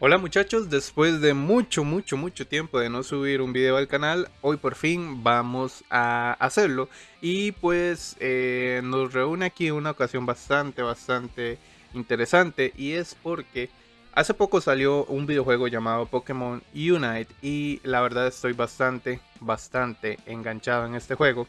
Hola muchachos, después de mucho, mucho, mucho tiempo de no subir un video al canal, hoy por fin vamos a hacerlo. Y pues eh, nos reúne aquí una ocasión bastante, bastante interesante y es porque hace poco salió un videojuego llamado Pokémon Unite y la verdad estoy bastante, bastante enganchado en este juego.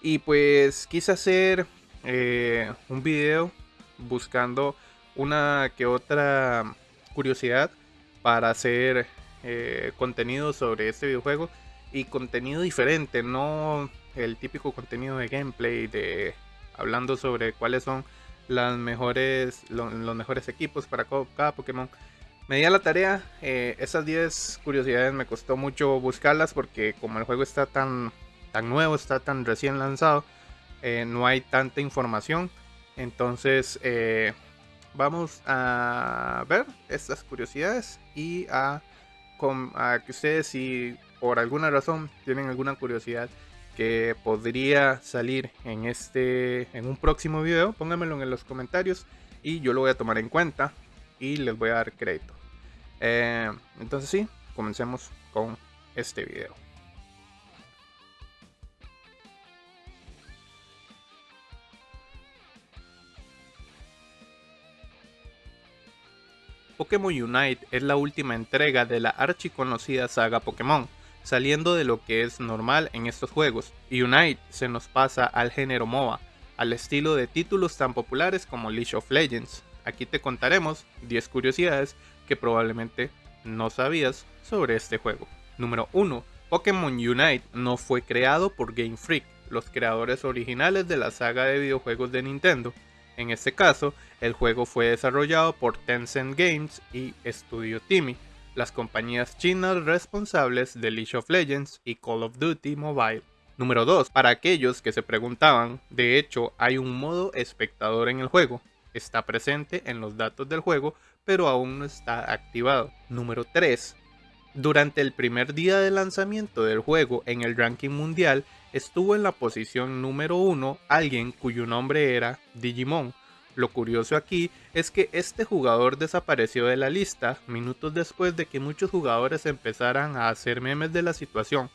Y pues quise hacer eh, un video buscando una que otra curiosidad para hacer eh, contenido sobre este videojuego y contenido diferente, no el típico contenido de gameplay de hablando sobre cuáles son los mejores equipos para cada Pokémon. Me di a la tarea, eh, esas 10 curiosidades me costó mucho buscarlas porque como el juego está tan, tan nuevo, está tan recién lanzado, eh, no hay tanta información. Entonces vamos a ver estas curiosidades y a, que ustedes si por alguna razón tienen alguna curiosidad que podría salir en este en un próximo video pónganmelo en los comentarios y yo lo voy a tomar en cuenta y les voy a dar crédito. Eh, entonces sí comencemos con este video Pokémon Unite es la última entrega de la archiconocida saga Pokémon, saliendo de lo que es normal en estos juegos. Unite se nos pasa al género MOBA, al estilo de títulos tan populares como League of Legends. Aquí te contaremos 10 curiosidades que probablemente no sabías sobre este juego. Número 1. Pokémon Unite no fue creado por Game Freak, los creadores originales de la saga de videojuegos de Nintendo. En este caso, el juego fue desarrollado por Tencent Games y Studio Timmy, las compañías chinas responsables de League of Legends y Call of Duty Mobile. Número 2. Para aquellos que se preguntaban, de hecho hay un modo espectador en el juego. Está presente en los datos del juego, pero aún no está activado. Número 3. Durante el primer día de lanzamiento del juego en el ranking mundial, estuvo en la posición número 1 alguien cuyo nombre era Digimon. Lo curioso aquí es que este jugador desapareció de la lista minutos después de que muchos jugadores empezaran a hacer memes de la situación,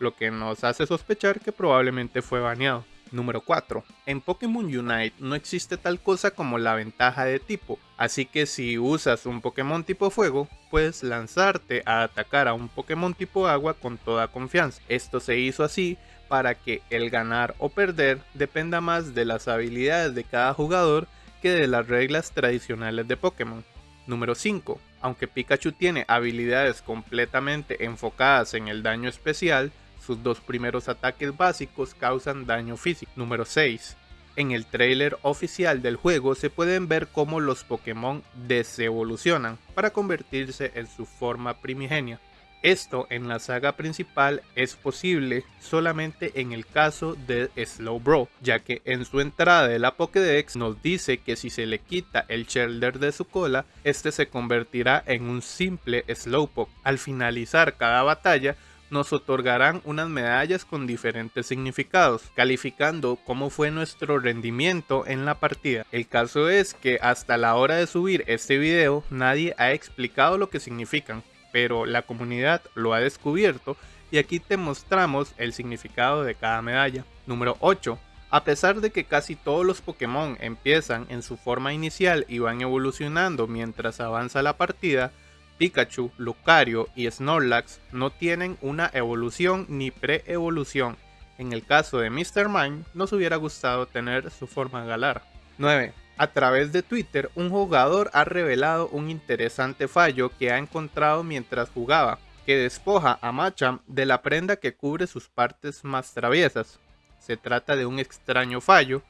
lo que nos hace sospechar que probablemente fue baneado. Número 4. En Pokémon Unite no existe tal cosa como la ventaja de tipo, así que si usas un Pokémon tipo fuego, puedes lanzarte a atacar a un Pokémon tipo agua con toda confianza. Esto se hizo así para que el ganar o perder dependa más de las habilidades de cada jugador que de las reglas tradicionales de Pokémon. Número 5. Aunque Pikachu tiene habilidades completamente enfocadas en el daño especial, sus dos primeros ataques básicos causan daño físico. Número 6. En el trailer oficial del juego se pueden ver cómo los Pokémon desevolucionan para convertirse en su forma primigenia. Esto en la saga principal es posible solamente en el caso de Slowbro, ya que en su entrada de la Pokédex nos dice que si se le quita el shelter de su cola, este se convertirá en un simple Slowpoke. Al finalizar cada batalla, nos otorgarán unas medallas con diferentes significados, calificando cómo fue nuestro rendimiento en la partida. El caso es que hasta la hora de subir este video nadie ha explicado lo que significan, pero la comunidad lo ha descubierto y aquí te mostramos el significado de cada medalla. Número 8. A pesar de que casi todos los Pokémon empiezan en su forma inicial y van evolucionando mientras avanza la partida, Pikachu, Lucario y Snorlax no tienen una evolución ni pre-evolución. En el caso de Mr. Mime, nos hubiera gustado tener su forma galar. 9. A través de Twitter, un jugador ha revelado un interesante fallo que ha encontrado mientras jugaba, que despoja a Machamp de la prenda que cubre sus partes más traviesas. Se trata de un extraño fallo,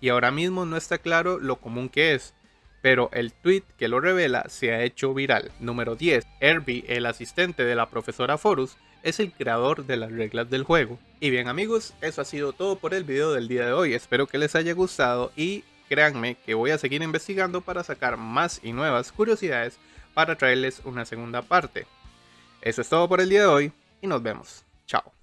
y ahora mismo no está claro lo común que es, pero el tweet que lo revela se ha hecho viral. Número 10. Herbie, el asistente de la profesora Forus, es el creador de las reglas del juego. Y bien amigos, eso ha sido todo por el video del día de hoy. Espero que les haya gustado y créanme que voy a seguir investigando para sacar más y nuevas curiosidades para traerles una segunda parte. Eso es todo por el día de hoy y nos vemos. Chao.